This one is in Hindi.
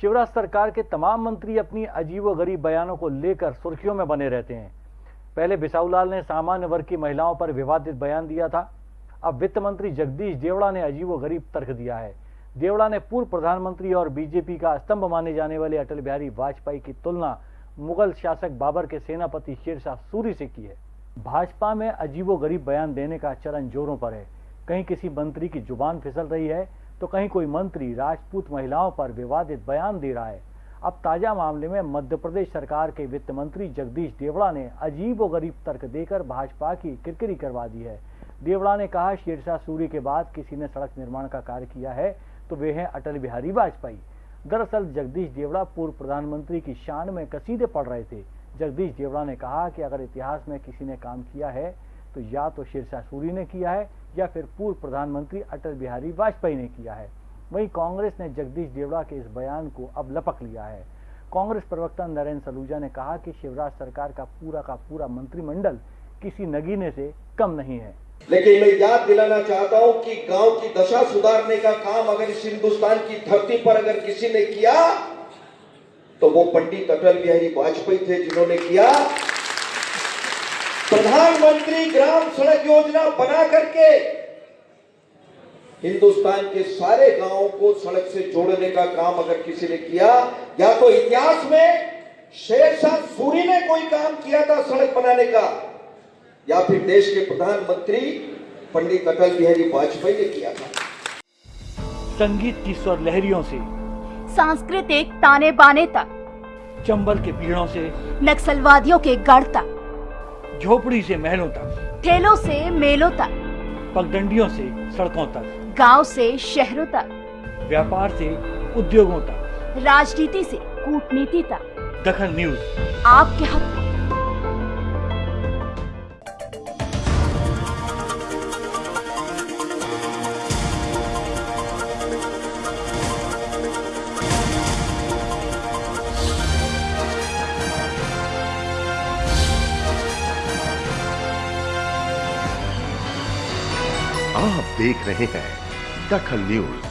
शिवराज सरकार के तमाम मंत्री अपनी अजीब व गरीब बयानों को लेकर सुर्खियों में बने रहते हैं। पहले बिसाऊलाल ने सामान्य वर्ग की महिलाओं पर विवादित बयान दिया था। अब वित्त मंत्री जगदीश देवड़ा ने अजीब व गरीब तर्क दिया है। देवड़ा ने पूर्व प्रधानमंत्री और बीजेपी का स्तंभ माने जाने वाले अटल बिहारी वाजपेयी की तुलना मुगल शासक बाबर के सेनापति शेरशाह सूरी से की है। भाजपा में अजीबो गरीब बयान देने का चरण जोरों पर है। कहीं किसी मंत्री की ज़ुबान फिसल रही है तो कहीं कोई मंत्री राजपूत महिलाओं पर विवादित बयान दे रहा है। अब ताज़ा मामले में मध्य प्रदेश सरकार के वित्त मंत्री जगदीश देवड़ा ने अजीब व गरीब तर्क देकर भाजपा की किरकिरी करवा दी है। देवड़ा ने कहा, शेरशाह सूरी के बाद किसी ने सड़क निर्माण का कार्य किया है तो वे हैं अटल बिहारी वाजपेयी। दरअसल जगदीश देवड़ा पूर्व प्रधानमंत्री की शान में कसीदे पढ़ रहे थे। जगदीश देवड़ा ने कहा कि अगर इतिहास में किसी ने काम किया है तो या तो शेरशाह सूरी ने किया है, या फिर पूर्व प्रधानमंत्री अटल बिहारी वाजपेयी ने किया है। वहीं कांग्रेस ने जगदीश देवड़ा के इस बयान को अब लपक लिया है। कांग्रेस प्रवक्ता नरेंद्र सलूजा ने कहा कि शिवराज सरकार का पूरा का पूरा मंत्रिमंडल किसी नगीने से कम नहीं है। लेकिन मैं याद दिलाना चाहता हूँ कि गाँव की दशा सुधारने का काम अगर इस हिंदुस्तान की धरती पर अगर किसी ने किया तो वो पंडित अटल बिहारी वाजपेयी थे जिन्होंने किया। प्रधानमंत्री ग्राम सड़क योजना बना करके हिंदुस्तान के सारे गाँवों को सड़क से जोड़ने का काम अगर किसी ने किया या तो इतिहास में शेरशाह सूरी ने कोई काम किया था सड़क बनाने का या फिर देश के प्रधानमंत्री पंडित अटल बिहारी वाजपेयी ने किया था। संगीत की स्वर लहरियों से सांस्कृतिक ताने बाने तक चंबल के पीड़ों से नक्सलवादियों के गढ़ तक। झोपड़ी से महलों तक। ठेलों से मेलों तक। पगडंडियों से सड़कों तक। गाँव से शहरों तक। व्यापार से उद्योगों तक। राजनीति से कूटनीति तक। दखन न्यूज़। आपके हक। आप देख रहे हैं दखल न्यूज़।